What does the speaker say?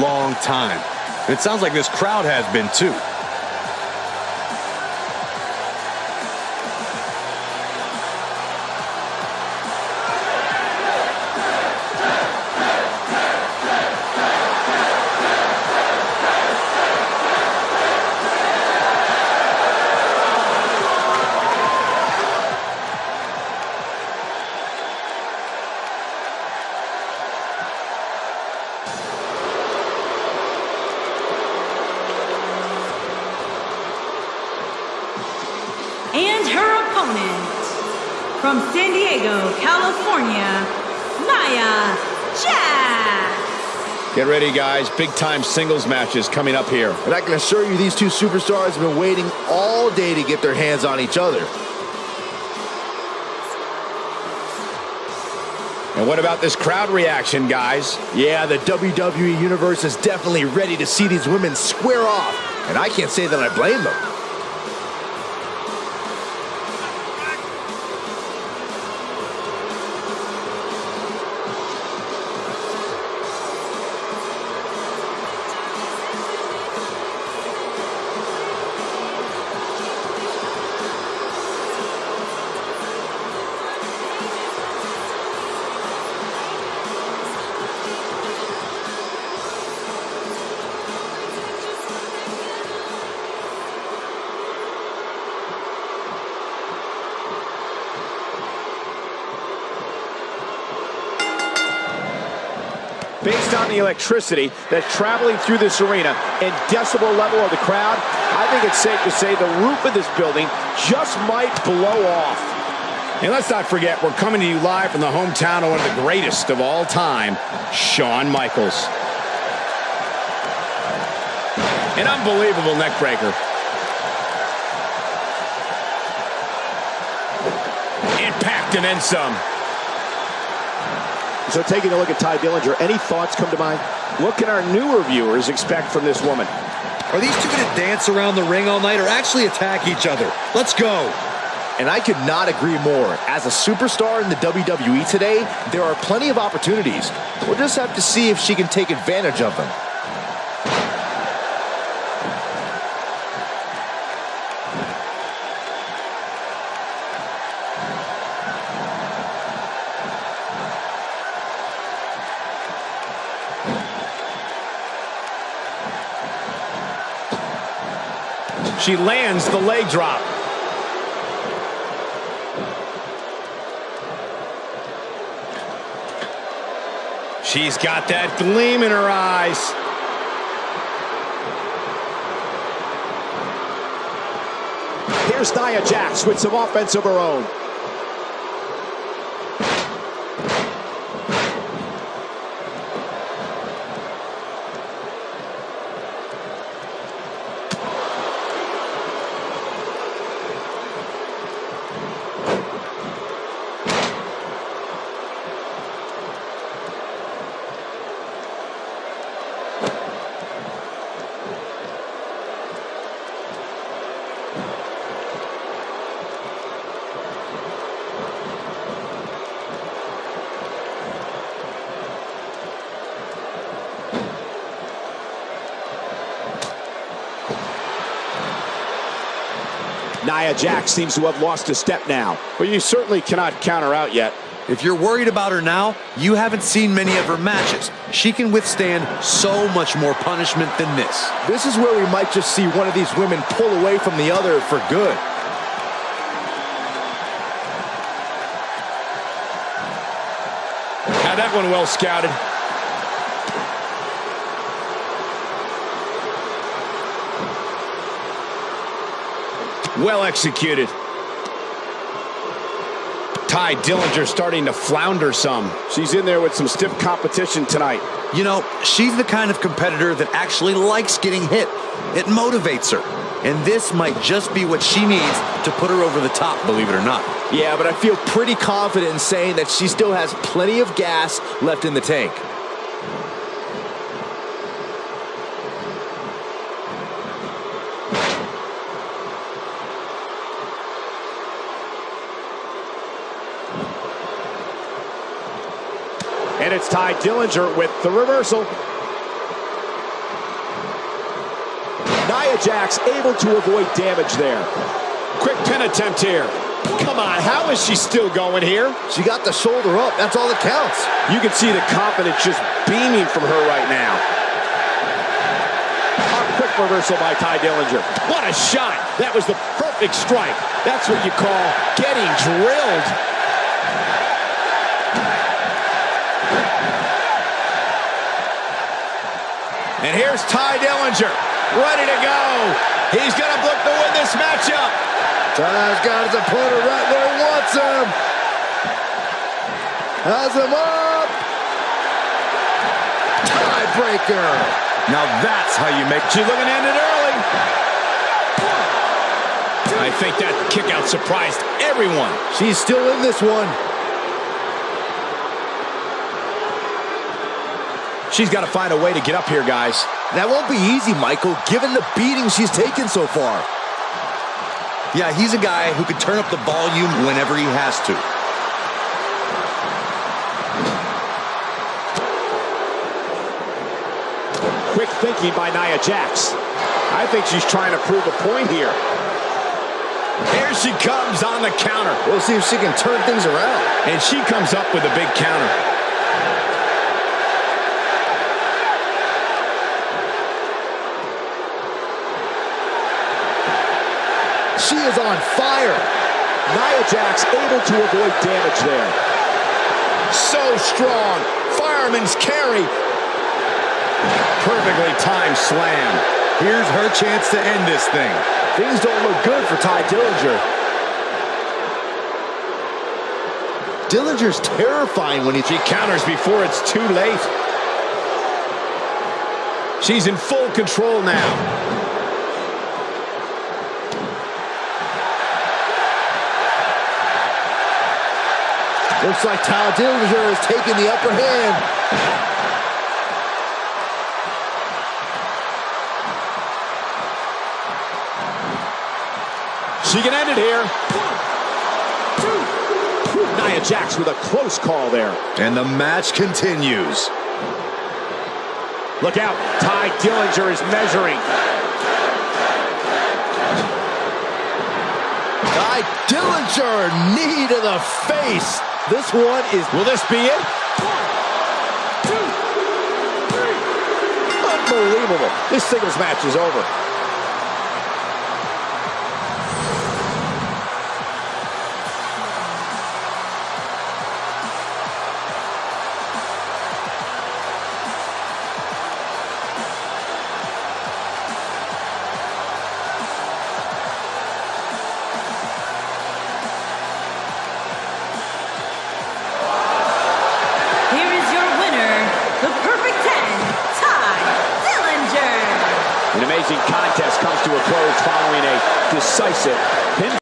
long time. It sounds like this crowd has been too. Opponent, from San Diego, California, Nia Jax. Get ready, guys. Big-time singles matches coming up here. And I can assure you these two superstars have been waiting all day to get their hands on each other. And what about this crowd reaction, guys? Yeah, the WWE Universe is definitely ready to see these women square off. And I can't say that I blame them. Based on the electricity that's traveling through this arena and decibel level of the crowd, I think it's safe to say the roof of this building just might blow off. And let's not forget, we're coming to you live from the hometown of one of the greatest of all time, Shawn Michaels. An unbelievable neckbreaker. Impact and then some. So taking a look at Tye Dillinger, any thoughts come to mind? What can our newer viewers expect from this woman? Are these two going to dance around the ring all night or actually attack each other? Let's go. And I could not agree more. As a superstar in the WWE today, there are plenty of opportunities. We'll just have to see if she can take advantage of them. She lands the leg drop. She's got that gleam in her eyes. Here's Nia Jax with some offense of her own. Nia Jax seems to have lost a step now. But you certainly cannot count her out yet. If you're worried about her now, you haven't seen many of her matches. She can withstand so much more punishment than this. This is where we might just see one of these women pull away from the other for good. Had that one well scouted. Well executed. Tye Dillinger starting to flounder some. She's in there with some stiff competition tonight. You know, she's the kind of competitor that actually likes getting hit. It motivates her. And this might just be what she needs to put her over the top, believe it or not. Yeah, but I feel pretty confident in saying that she still has plenty of gas left in the tank. And it's Tye Dillinger with the reversal. Nia Jax able to avoid damage there. Quick pin attempt here. Come on, how is she still going here? She got the shoulder up. That's all that counts. You can see the confidence just beaming from her right now. A quick reversal by Tye Dillinger. What a shot. That was the perfect strike. That's what you call getting drilled. And here's Tye Dillinger, ready to go. He's going to look to win this matchup. Tye's got his opponent right where he wants him. Has him up. Tiebreaker. Now that's how you make... She's looking end it early. I think that kick out surprised everyone. She's still in this one. She's got to find a way to get up here, guys. That won't be easy, Michael, given the beating she's taken so far. Yeah, he's a guy who can turn up the volume whenever he has to. Quick thinking by Nia Jax. I think she's trying to prove a point here. Here she comes on the counter. We'll see if she can turn things around. And she comes up with a big counter. She is on fire. Nia Jax able to avoid damage there. So strong. Fireman's carry. Perfectly timed slam. Here's her chance to end this thing. Things don't look good for Tye Dillinger. Dillinger's terrifying when he... She counters before it's too late. She's in full control now. Looks like Tye Dillinger is taking the upper hand. She can end it here. Nia Jax with a close call there. And the match continues. Look out. Tye Dillinger is measuring. Tye Dillinger, knee to the face. This one is... Will this be it? Unbelievable. This singles match is over. Amazing contest comes to a close following a decisive pin.